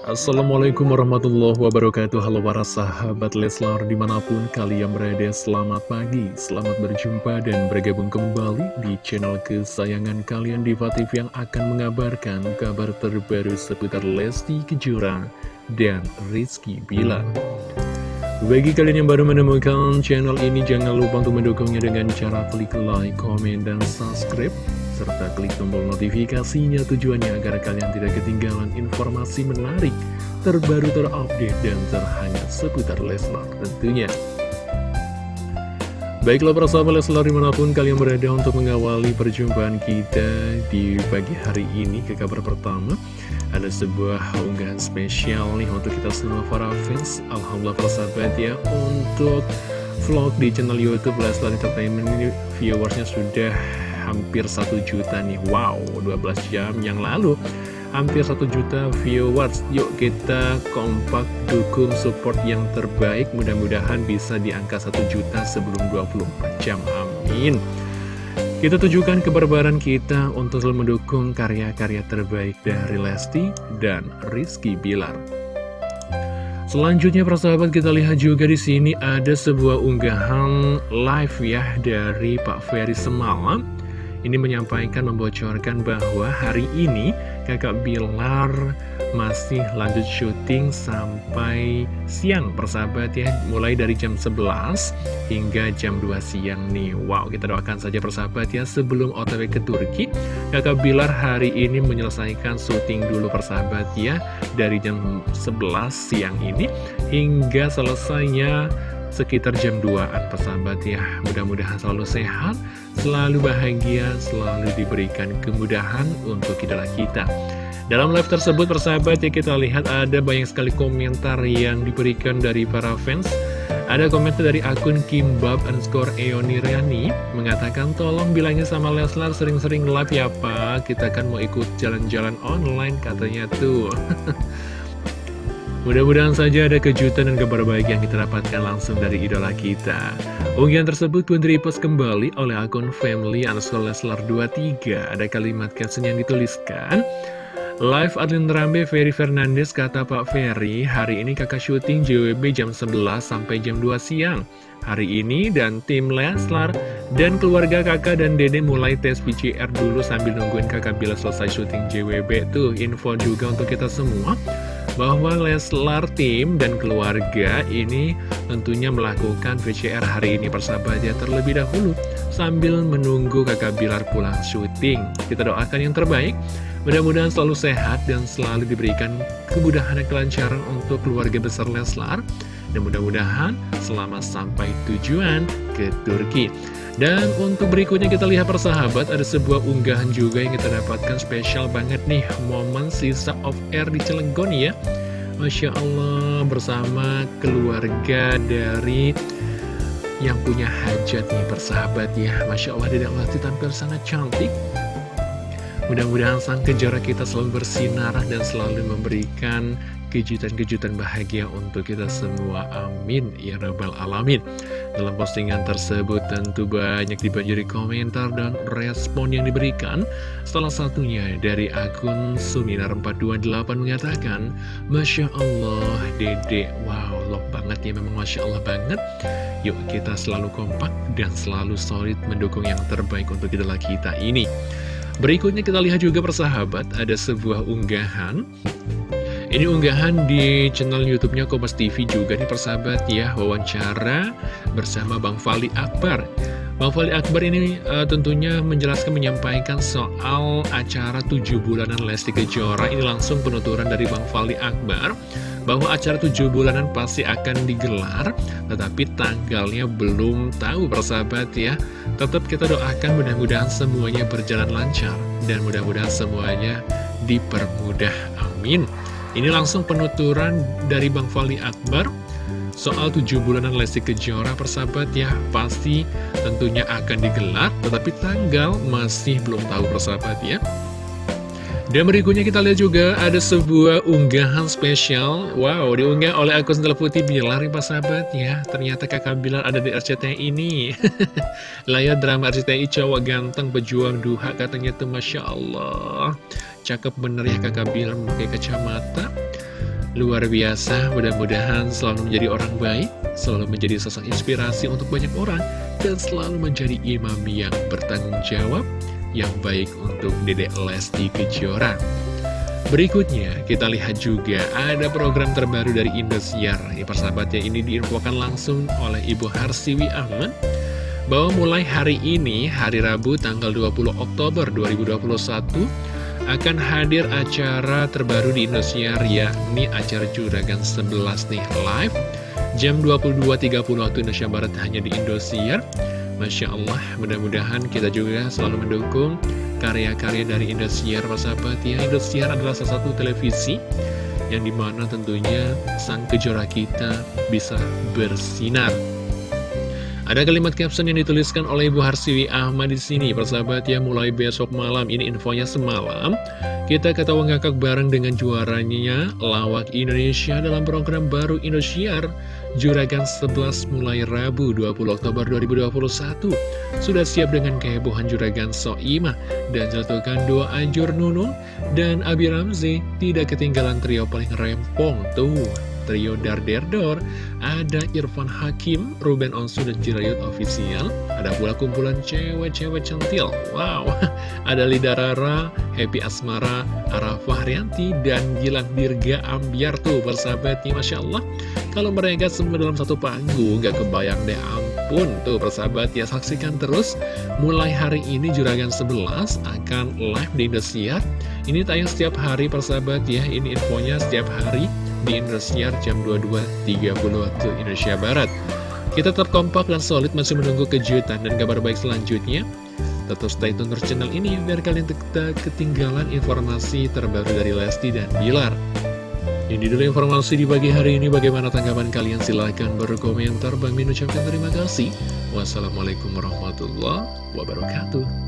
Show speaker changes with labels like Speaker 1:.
Speaker 1: Assalamualaikum warahmatullahi wabarakatuh. Halo para sahabat Leslar di mana pun kalian berada Selamat pagi, selamat berjumpa dan bergabung kembali di channel kesayangan kalian Diva TV Yang akan mengabarkan kabar terbaru seputar Lesti Kejora dan Rizky Bilar. Bagi kalian yang baru menemukan channel ini, jangan lupa untuk mendukungnya dengan cara klik like, komen, dan subscribe serta klik tombol notifikasinya tujuannya agar kalian tidak ketinggalan informasi menarik, terbaru terupdate, dan terhangat seputar Leslar tentunya. Baiklah para sahabat Leslar di mana pun kalian berada untuk mengawali perjumpaan kita di pagi hari ini ke kabar pertama Ada sebuah unggahan spesial nih untuk kita semua para fans Alhamdulillah para sahabat ya untuk vlog di channel Youtube Leslar Entertainment ini viewersnya sudah hampir 1 juta nih. Wow, 12 jam yang lalu hampir 1 juta viewers. Yuk kita kompak dukung support yang terbaik. Mudah-mudahan bisa di angka 1 juta sebelum 24 jam. Amin. Kita tujukan keberbaran kita untuk selalu mendukung karya-karya terbaik dari Lesti dan Rizky Bilar. Selanjutnya persahabat kita lihat juga di sini ada sebuah unggahan live ya dari Pak Ferry semalam ini menyampaikan membocorkan bahwa hari ini kakak Bilar masih lanjut syuting sampai siang persahabat ya. Mulai dari jam 11 hingga jam 2 siang nih. Wow kita doakan saja persahabat ya. Sebelum otw ke Turki Kakak Bilar hari ini menyelesaikan syuting dulu persahabat ya Dari jam 11 siang ini hingga selesainya sekitar jam 2an persahabat ya. Mudah-mudahan selalu sehat, selalu bahagia, selalu diberikan kemudahan untuk idola kita. Dalam live tersebut persahabat ya kita lihat ada banyak sekali komentar yang diberikan dari para fans. Ada komentar dari akun Kimbab underscore Eoniriani mengatakan tolong bilangnya sama Leslar sering-sering live ya pak. Kita kan mau ikut jalan-jalan online katanya tuh Mudah-mudahan saja ada kejutan dan kabar baik yang kita dapatkan langsung dari idola kita. Unggahan tersebut pun direpost kembali oleh akun family underscore Leslar 23. Ada kalimat caption yang dituliskan, Live Adlin Rambe Ferry Fernandes kata Pak Ferry, hari ini kakak syuting JWB jam 11 sampai jam 2 siang. Hari ini dan tim Leslar dan keluarga kakak dan dede mulai tes PCR dulu sambil nungguin kakak bila selesai syuting JWB. Tuh info juga untuk kita semua bahwa Leslar tim dan keluarga ini tentunya melakukan VCR hari ini persahabatnya terlebih dahulu sambil menunggu kakak Bilar pulang syuting. Kita doakan yang terbaik, mudah-mudahan selalu sehat dan selalu diberikan kemudahan dan kelancaran untuk keluarga besar Leslar. Dan mudah-mudahan selamat sampai tujuan ke Turki. Dan untuk berikutnya kita lihat persahabat ada sebuah unggahan juga yang kita dapatkan spesial banget nih. Momen sisa of air di Cilegon ya. Masya Allah bersama keluarga dari yang punya hajat nih persahabat ya. Masya Allah Dedek Lesti tampil sangat cantik. Mudah-mudahan sang kejora kita selalu bersinar dan selalu memberikan kejutan-kejutan bahagia untuk kita semua. Amin. Ya Rabbal Alamin. Dalam postingan tersebut tentu banyak dibanjiri komentar dan respon yang diberikan. Salah satunya dari akun Suminar428 mengatakan, Masya Allah, Dede, wow, love banget ya, memang Masya Allah banget. Yuk kita selalu kompak dan selalu solid mendukung yang terbaik untuk idola kita ini. Berikutnya kita lihat juga persahabat, ada sebuah unggahan ini unggahan di channel YouTube-nya Kompas TV juga nih persahabat ya, wawancara bersama Bang Fali Akbar. Bang Fali Akbar ini uh, tentunya menjelaskan menyampaikan soal acara 7 bulanan Lesti Kejora. Ini langsung penuturan dari Bang Fali Akbar bahwa acara 7 bulanan pasti akan digelar, tetapi tanggalnya belum tahu persahabat ya. Tetap kita doakan mudah-mudahan semuanya berjalan lancar dan mudah-mudahan semuanya dipermudah. Amin. Ini langsung penuturan dari Bang Fali Akbar. Soal tujuh bulanan Lesti Kejora persahabat ya Pasti tentunya akan digelar Tetapi tanggal masih belum tahu persahabat ya. Dan berikutnya kita lihat juga ada sebuah unggahan spesial. Wow, diunggah oleh akun Sendal Putih Bilar ya sahabat ya. Ternyata kakak Bilar ada di RCTI ini. Layar drama RCTI cowok ganteng pejuang duha katanya tuh Masya Allah Cakep bener ya kakak Bilar memakai kacamata Luar biasa, mudah-mudahan selalu menjadi orang baik, selalu menjadi sosok inspirasi untuk banyak orang, dan selalu menjadi imam yang bertanggung jawab, yang baik untuk Dedek Lesti Kejora. Berikutnya, kita lihat juga ada program terbaru dari Indosiar. Ya, persahabatnya ini diinfokan langsung oleh Ibu Harsiwi Ahmad bahwa mulai hari ini, hari Rabu tanggal 20 Oktober 2021, akan hadir acara terbaru di Indosiar yakni acara Juragan 11 nih live. Jam 22.30 waktu Indonesia Barat hanya di Indosiar. Masya Allah mudah-mudahan kita juga selalu mendukung karya-karya dari Indosiar sahabat. Ya Indosiar adalah salah satu televisi yang di mana tentunya sang kejora kita bisa bersinar ada kalimat caption yang dituliskan oleh Ibu Harsiwi Ahmad di sini, persahabat ya, mulai besok malam, ini infonya semalam, kita ketawa ngakak bareng dengan juaranya Lawak Indonesia dalam program baru Indosiar, Juragan 11 mulai Rabu 20 Oktober 2021. Sudah siap dengan kehebohan Juragan Soimah. Dan jatuhkan dua Anjur Nunung dan Abi Ramzi, tidak ketinggalan trio paling rempong tuh trio Darderdor Ada Irfan Hakim, Ruben Onsu, dan Jirayut Official Ada pula kumpulan cewek-cewek centil. Wow, ada Lida Rara, Happy Asmara, Arafah Rianti, dan Gilang Dirga Ambiar tuh persahabatnya Masya Allah. Kalau mereka semua dalam satu panggung gak kebayang deh. Ampun Tuh persahabat. Ya saksikan terus. Mulai hari ini Juragan 11 akan live di Indosiar. Ini tayang setiap hari persahabat. Ya Ini infonya setiap hari di Indosiar jam 22.30 waktu Indonesia Barat. Kita terkompak dan solid masih menunggu kejutan dan kabar baik selanjutnya. Tetap stay tune terus channel ini biar kalian tidak ketinggalan informasi terbaru dari Lesti dan Bilar. Ini dulu informasi di pagi hari ini. Bagaimana tanggapan kalian? Silahkan berkomentar. Bang Min ucapkan terima kasih. Wassalamualaikum warahmatullahi wabarakatuh.